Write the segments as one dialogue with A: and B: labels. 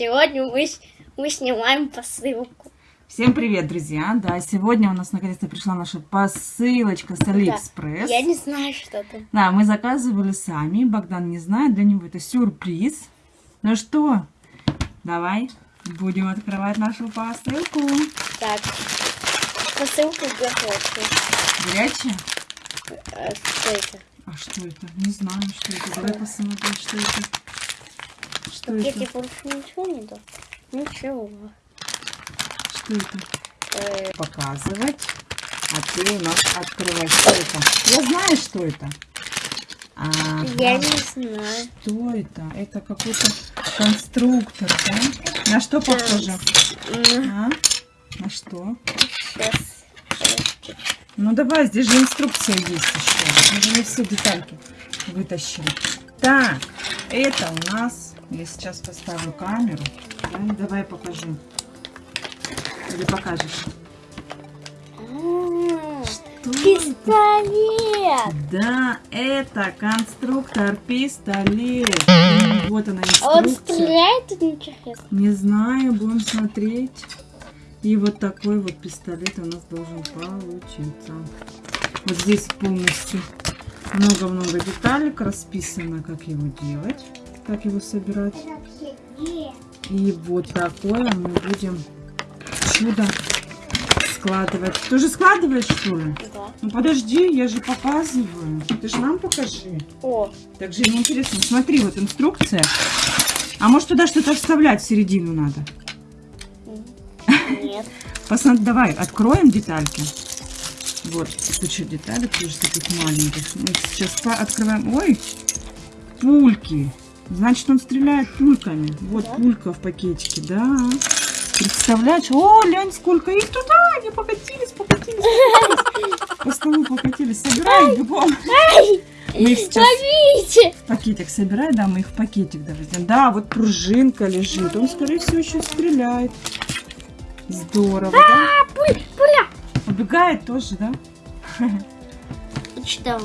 A: Сегодня мы, мы снимаем посылку.
B: Всем привет, друзья! Да, сегодня у нас наконец-то пришла наша посылочка с Алиэкспресс.
A: Да, я не знаю, что это.
B: Да, мы заказывали сами. Богдан не знает, для него это сюрприз. Ну что, давай будем открывать нашу посылку.
A: Так, посылка горячая.
B: Горячая?
A: А, что это?
B: А что это? Не знаю, что это. Давай посмотрим, что это. Что
A: Я
B: это?
A: тебе больше ничего не дал? Ничего.
B: Что это?
A: Э,
B: Показывать. А ты у нас открывай. Что это? Я знаю, что это. Ага.
A: Я не знаю.
B: Что это? Это какой-то конструктор, да? На что похоже? А? На что?
A: Сейчас.
B: Ну давай, здесь же инструкция есть еще. Мы же не все детальки вытащили. Так, это у нас... Я сейчас поставлю камеру. Да, давай покажу. Или покажешь? Что это?
A: Пистолет!
B: Да, это конструктор пистолет. Вот она
A: А он
B: инструкция.
A: стреляет тут интересно?
B: Не знаю, будем смотреть. И вот такой вот пистолет у нас должен получиться. Вот здесь полностью много-много деталек расписано, как его делать, как его собирать. И вот такое мы будем чудо складывать. Ты же складываешь, что ли?
A: Да.
B: Ну подожди, я же показываю. Ты же нам покажи.
A: О,
B: Так же неинтересно. Смотри, вот инструкция. А может туда что-то вставлять в середину надо?
A: нет.
B: Посмотри, давай, откроем детальки. Вот, куча деталек, тоже таких маленьких. Мы сейчас открываем. Ой, пульки. Значит, он стреляет пульками. Вот
A: Да?
B: пулька в пакетике, да. Представляешь? О, глянь, сколько их туда. Они покатились, покатились, покатились. По столу покатились. Собирай бегом. Мы их сейчас
A: Ловите!
B: в пакетик собирай, да, мы их в пакетик довезем. Да, вот пружинка лежит. Он, скорее всего, еще стреляет. Здорово, да?
A: А, пуль, пуля!
B: Убегает тоже, да?
A: Что?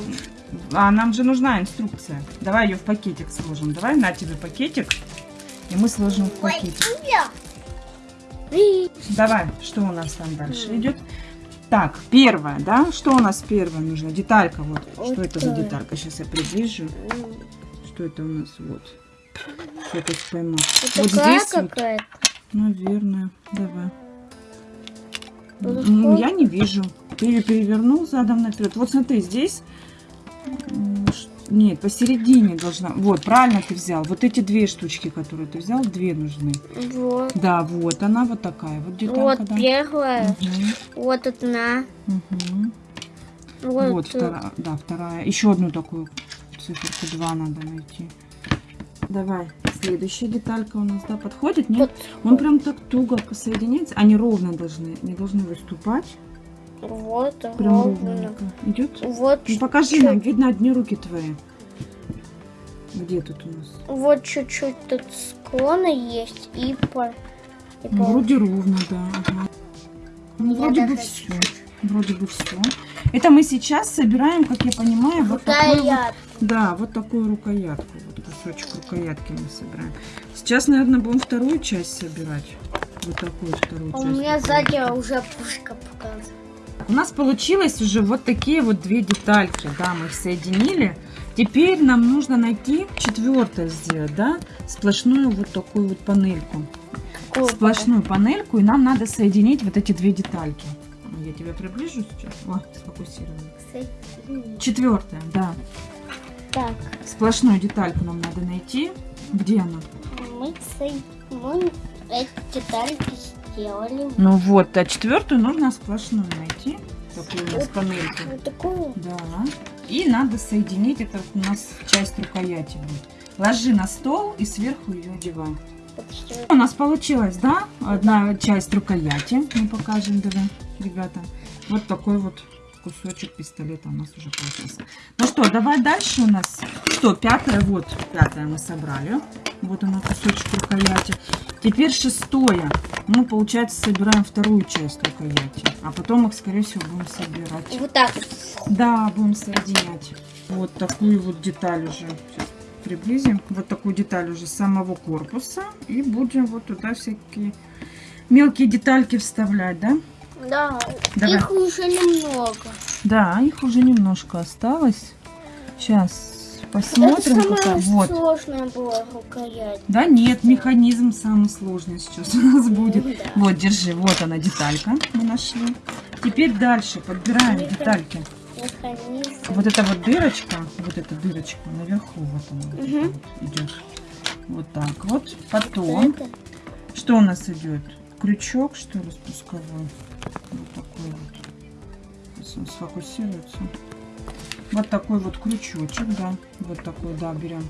B: А нам же нужна инструкция. Давай ее в пакетик сложим. Давай на тебе пакетик. И мы сложим в пакетик. Давай, что у нас там дальше идет? Так, первое, да? Что у нас первое нужно? Деталька, вот. Что это за
A: Вот.
B: деталька? Сейчас я приближу. Что это у нас? Вот. Что-то поймал.
A: Это
B: Вот здесь вот
A: какая-то.
B: Наверное, давай.
A: Вот вот.
B: Я не вижу. Ты ее перевернул задом наперед. Вот смотри, здесь... Нет, посередине должна... Вот, правильно ты взял. Вот эти две штучки, которые ты взял, две нужны.
A: Вот.
B: Да, вот она вот такая. Вот деталька,
A: Вот
B: да.
A: первая.
B: Мгм,
A: Вот одна.
B: мгм.
A: Вот,
B: Вот, вторая. Да, вторая. Еще одну такую циферку 2 надо найти. Давай, следующая деталька у нас, да, подходит? Нет?
A: Вот.
B: Он прям так туго посоединяется. Они ровно должны, не должны выступать.
A: Вот,
B: Прям
A: ровно.
B: ровненько. Идет?
A: Вот,
B: Ну,
A: чуть-
B: покажи нам, видно одни руки твои. Где тут у нас?
A: вот чуть-чуть тут склона есть и по... и
B: Ну,
A: по-
B: вроде ровно, да. ага. Ну,
A: Я
B: вроде бы
A: даже
B: все. Вроде бы все. Это мы сейчас собираем, как я понимаю, вот такой вот, да, вот такую рукоятку. Вот кусочек рукоятки мы собираем. Сейчас, наверное, будем вторую часть собирать. Вот такую вторую
A: А У
B: часть.
A: меня
B: рукоятки.
A: сзади уже пушка.
B: У нас получилось уже вот такие вот две детальки, да, мы их соединили. Теперь нам нужно найти четвертое сделать, да, сплошную вот такую вот панельку.
A: Какую
B: Сплошную панельку, и нам надо соединить вот эти две детальки. Я тебя приближу сейчас. О, сфокусировала.
A: показывает?
B: Четвертое, да.
A: Так,
B: Сплошную детальку нам надо найти. Где она?
A: мы, со- мы эти детальки сделали.
B: Ну вот, а четвертую нужно сплошную найти. Такую у нас панельку.
A: Вот такую.
B: Да. И надо соединить, это у нас часть рукояти будет. Ложи на стол и сверху ее одевай. У нас получилось, да? Одна часть рукояти. Мы покажем, давай, ребята. Вот такой вот кусочек пистолета у нас уже получился. Ну что, давай дальше у нас. Что, пятое? Вот, пятое мы собрали. Вот оно, кусочек рукояти. Теперь шестое. Мы, получается, собираем вторую часть рукояти. А потом их, скорее всего, будем собирать.
A: Вот так.
B: Да, будем соединять. Вот такую вот деталь уже. Сейчас приблизим. Вот такую деталь уже самого корпуса. И будем вот туда всякие мелкие детальки вставлять, да?
A: Да,
B: Давай.
A: их уже немного.
B: Да, их уже немножко осталось. Сейчас
A: Это
B: посмотрим.
A: самое
B: какая- Вот.
A: сложное было рукоять.
B: Да нет, механизм самый сложный сейчас у нас будет.
A: Да.
B: Вот, держи, вот она деталька мы нашли. Теперь дальше подбираем
A: Меха-
B: детальки.
A: Механизм.
B: Вот эта вот дырочка, вот эта дырочка наверху, вот она это вот идет. Вот так вот. Потом,
A: Это.
B: что у нас идет? Крючок, что ли, спусковой. Вот такой вот. Сейчас он сфокусируется. Вот такой вот крючочек, да. Вот такой, да, берем.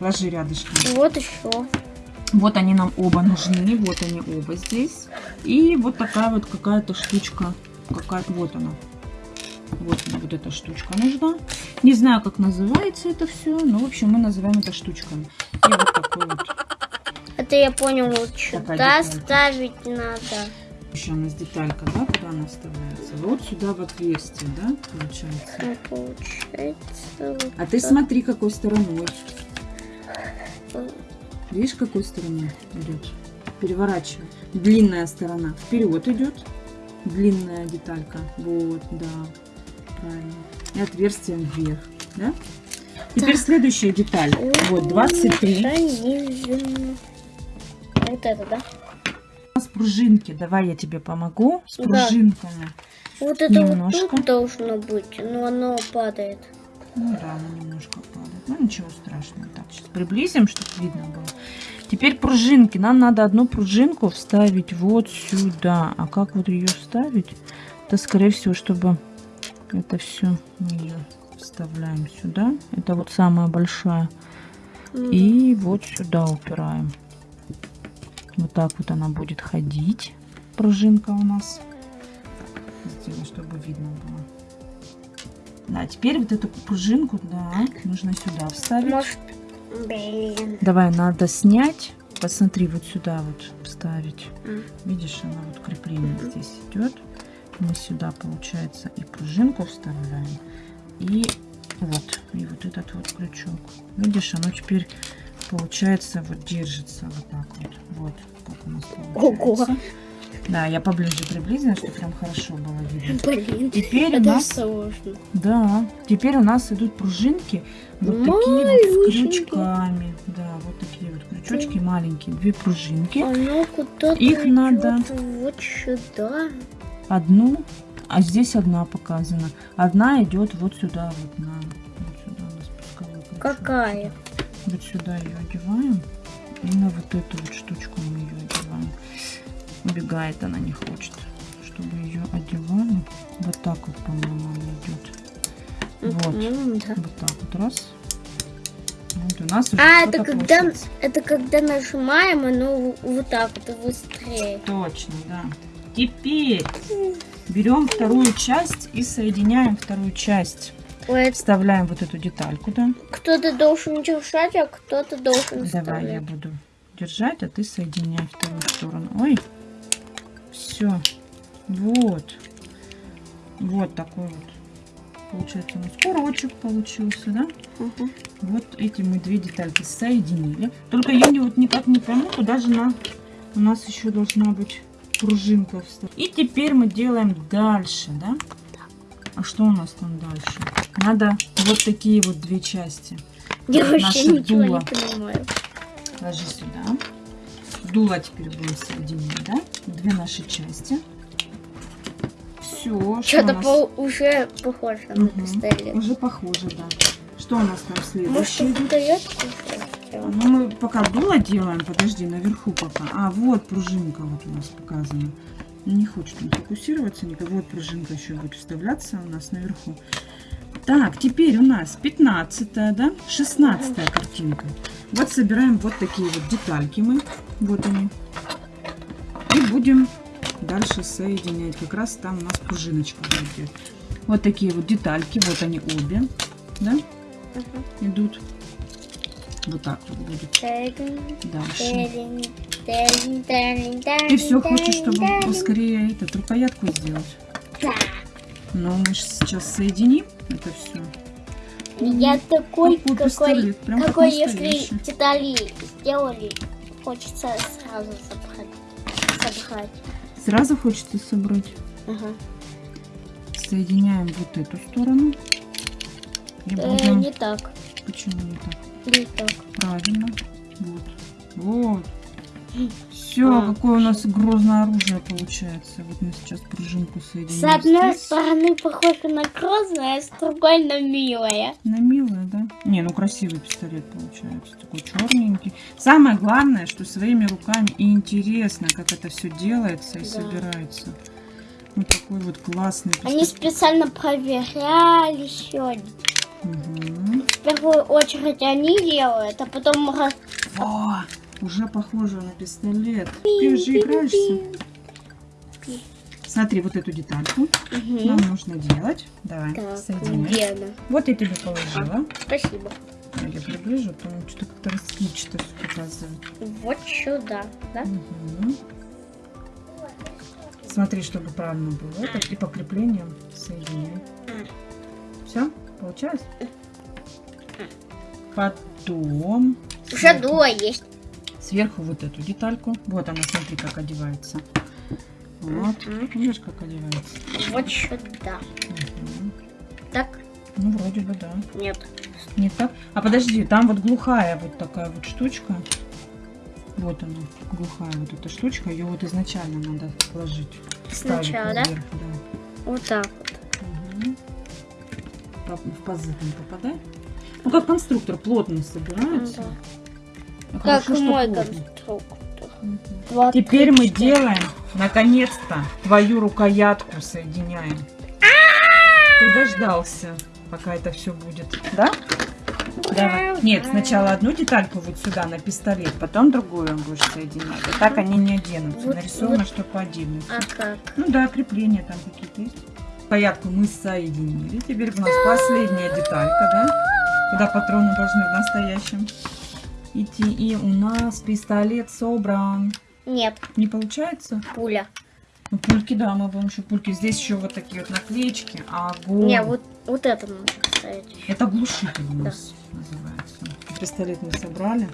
B: Ложи рядышком.
A: И вот еще.
B: Вот они нам оба нужны, вот они оба здесь. И вот такая вот какая-то штучка, какая вот она. Вот она, вот эта штучка нужна. Не знаю, как называется это все, но в общем мы называем это штучками. И вот такой вот.
A: Это я понял, вот сюда ставить надо.
B: Еще у нас деталька, да, куда она вставляется? Вот сюда в отверстие, да, получается.
A: Ну, получается. вот
B: А ты
A: так.
B: смотри, какой стороной. Видишь, какой стороной идет? Переворачивай. Длинная сторона. Вперед идет. Длинная деталька. Вот, да. Правильно. И отверстие вверх. Да? Теперь следующая деталь. Вот, 23.
A: Вот это, да?
B: У нас пружинки. Давай я тебе помогу с
A: Да.
B: пружинками.
A: Вот это
B: Немножко.
A: вот тут должно быть, но оно падает.
B: Ну да, она немножко падает. Ну ничего страшного. Так, сейчас приблизим, чтобы видно было. Теперь пружинки. Нам надо одну пружинку вставить вот сюда. А как вот ее вставить? Это, скорее всего, чтобы это все мы ее вставляем сюда. Это вот самая большая.
A: М.
B: И вот сюда упираем. Вот так вот она будет ходить. Пружинка у нас. Сделаю, чтобы видно было. Да, теперь вот эту пружинку, да, нужно сюда вставить.
A: Может, блин.
B: Давай, надо снять. Посмотри, вот сюда вот вставить.
A: М.
B: Видишь, она вот крепление здесь идет. Мы сюда, получается, и пружинку вставляем. И вот, и вот этот вот крючок. Видишь, оно теперь, получается, вот держится вот так вот. Вот, как у нас получается.
A: Ого.
B: Да, я поближе приблизила, чтобы прям хорошо было видно.
A: Блин.
B: Теперь у
A: Это
B: нас
A: сложно.
B: да, теперь у нас идут пружинки вот такие вот с крючками. Да, вот такие вот крючочки маленькие, две пружинки.
A: Оно куда-то
B: Их надо-
A: вот сюда.
B: Одну, а здесь одна показана. Одна идет вот сюда, вот на вот сюда на.
A: Какая?
B: Вот сюда ее одеваем. И на вот эту вот штучку мы ее одеваем. Убегает она, не хочет. Чтобы ее одевали. Вот так вот, по-моему, она идет. Вот.
A: М, да.
B: Вот так вот раз. Вот у нас
A: А, это когда,
B: получилось.
A: это когда нажимаем, оно вот так вот быстрее.
B: Точно, да. Теперь берем вторую часть и соединяем вторую часть.
A: Ой,
B: Вставляем вот эту детальку, да?
A: кто-то должен держать, а кто-то должен
B: Давай я
A: вставлять.
B: буду держать, а ты соединяй вторую сторону. Ой, все. Вот. Вот такой вот. Получается у нас курочек получился, да?
A: Мгм.
B: Вот эти мы две детальки соединили. Только я не, вот никак не пойму, куда же на... у нас еще должна быть пружинка. И теперь мы делаем дальше, да? А что у нас там дальше? Надо вот такие вот две части.
A: Я вообще
B: Наше
A: ничего
B: дуло.
A: не понимаю.
B: Ложи сюда. Дуло теперь будем соединять, да? Две наши части. Все.
A: Что-то по- уже похоже на
B: Мгм.
A: пистолет.
B: Уже похоже, да. Что у нас там
A: Может,
B: следующее?
A: уже сделать?
B: Ну, мы пока дуло делаем, подожди, наверху пока. А, вот пружинка вот у нас показана. Не хочет он фокусироваться никак. Вот пружинка еще будет вставляться у нас наверху. Так, теперь у нас 15 да? 16 картинка. Вот собираем вот такие вот детальки мы. Вот они. И будем дальше соединять. Как раз там у нас пружиночка будет. Вот такие вот детальки. Вот они обе. Да?
A: Мгм.
B: Идут. Вот так вот будет
A: Тэрин,
B: дальше. Ты
A: тэрин,
B: все хочешь, чтобы поскорее этот рукоятку сделать.
A: Да.
B: Но мы сейчас соединим это все.
A: Я такой,
B: Какой
A: какой,
B: прям как
A: какой если
B: настоящий.
A: детали сделали, хочется сразу собрать. собрать.
B: Сразу хочется собрать.
A: Ага.
B: Соединяем вот эту сторону. И
A: Э,
B: будем...
A: не так,
B: Почему не так?
A: не так.
B: Правильно. Вот. Вот. Все,
A: А.
B: какое у нас грозное оружие получается. Вот мы сейчас пружинку соединим.
A: С одной
B: здесь.
A: стороны похоже на грозное, а с другой на милое.
B: На милое, да? Не, ну красивый пистолет получается. Такой черненький. Самое главное, что своими руками и интересно, как это все делается и
A: Да.
B: собирается. Вот такой вот классный
A: Они
B: пистолет.
A: специально проверяли сегодня.
B: Мгм.
A: В первую очередь они делают, а потом
B: Во, уже похоже на пистолет. Ты же играешься. Смотри, вот эту детальку
A: Мгм.
B: нам нужно делать. Давай,
A: Так,
B: соединяй. Вот я тебе положила.
A: Спасибо.
B: А Я приближу, то что-то как-то расплывчато все показывает.
A: Вот сюда, да?
B: Мгм. Смотри, чтобы правильно было. Это и по креплениям соединяй. Все? Получилось? Потом
A: Уже дула есть.
B: Сверху вот эту детальку. Вот она, смотри, как одевается. Вот.
A: Мгм.
B: Видишь, как одевается?
A: Вот сюда.
B: Мгм.
A: Так?
B: Ну, вроде бы, да.
A: Нет.
B: Не так? А подожди, там вот глухая вот такая вот штучка. Вот она, глухая вот эта штучка. Ее вот изначально надо положить.
A: Сначала, да?
B: наверх, да?
A: Вот так вот.
B: По- В пазы там попадай. Ну, как конструктор плотно собирается.
A: Да.
B: А
A: Как
B: хорошо,
A: мой конструктор. Два,
B: Теперь мы делаем, наконец-то, твою рукоятку соединяем. Ты дождался, пока это все будет, да? Давай. Нет, сначала одну детальку вот сюда на пистолет, потом другую будешь соединять. И так они не оденутся.
A: Вот-
B: Нарисовано,
A: вот.
B: что по отдельности.
A: А как?
B: Ну да, крепления там какие-то есть. Рукоятку мы соединили. Теперь у нас последняя деталька, да? Куда патроны должны в настоящем идти. И у нас пистолет собран.
A: Нет,
B: Не получается?
A: пуля.
B: Ну, пульки, да, мы будем еще пульки. Здесь еще вот такие вот наклеечки. Огонь.
A: Не, вот, вот это надо поставить.
B: Это глушитель у нас называется. Пистолет мы собрали.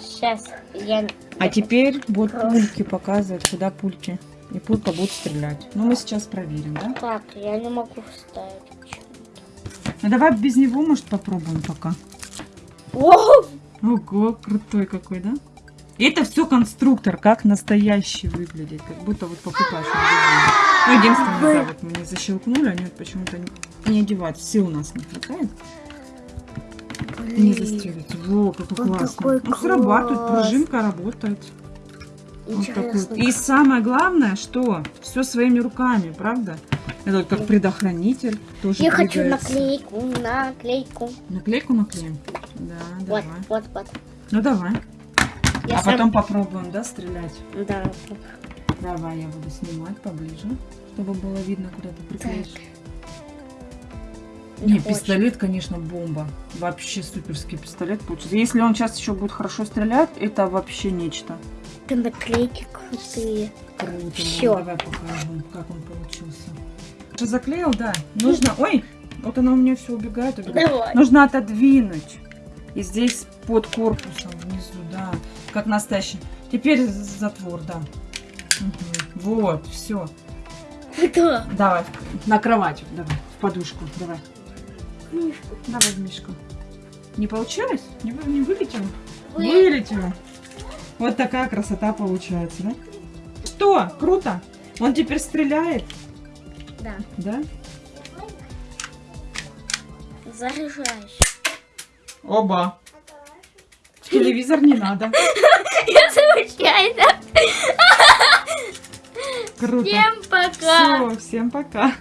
A: Сейчас я...
B: А теперь вот
A: Хорошо.
B: пульки показывать, куда пульки. И пулька будет стрелять. Ну, мы сейчас проверим, да?
A: Так, я не могу вставить.
B: Ну, давай без него, может, попробуем пока.
A: О,
B: Ого, крутой какой, да? И это все конструктор, как настоящий выглядит, как будто вот покупаешь в магазине. Ну, единственное, да, вот мы не защелкнули, они вот почему-то не, одеваются, сил у нас не хватает. Не застегивайте. Во, как
A: Он
B: классно.
A: такой
B: Ну, срабатывает,
A: классный.
B: пружинка работает. Вот такой. И самое главное, что все своими руками, правда? Это вот как предохранитель тоже
A: Я хочу
B: двигается.
A: наклейку, наклейку.
B: Наклейку наклеим? Да,
A: Вот,
B: давай.
A: вот, вот.
B: Ну давай.
A: Я
B: а
A: сам-
B: потом попробуем, да, стрелять?
A: Да.
B: Давай, я буду снимать поближе, чтобы было видно, куда ты приклеишь. Не,
A: хочет.
B: пистолет, конечно, бомба. Вообще суперский пистолет получится. Если он сейчас еще будет хорошо стрелять, это вообще нечто.
A: Это наклейки крутые.
B: Круто.
A: Всё.
B: Ну, давай покажем, как он получился. Что заклеил, да? Нужно... Ой, вот она у меня все убегает, убегает.
A: Давай.
B: Нужно отодвинуть. И здесь под корпусом внизу, да. Как настоящий. Теперь затвор, да. Мгм. Вот, все.
A: Да.
B: Давай, на кровать, давай, в подушку, давай.
A: Книжку.
B: Давай в мишку. Не получилось? Не, не вылетело?
A: Вы-
B: Вылетело. Вот такая красота получается, да? Что? Круто. Он теперь стреляет,
A: Да.
B: да?
A: Заряжаешь.
B: Оба. Телевизор не надо.
A: Я случайно.
B: Круто.
A: Всем пока.
B: Все, всем пока.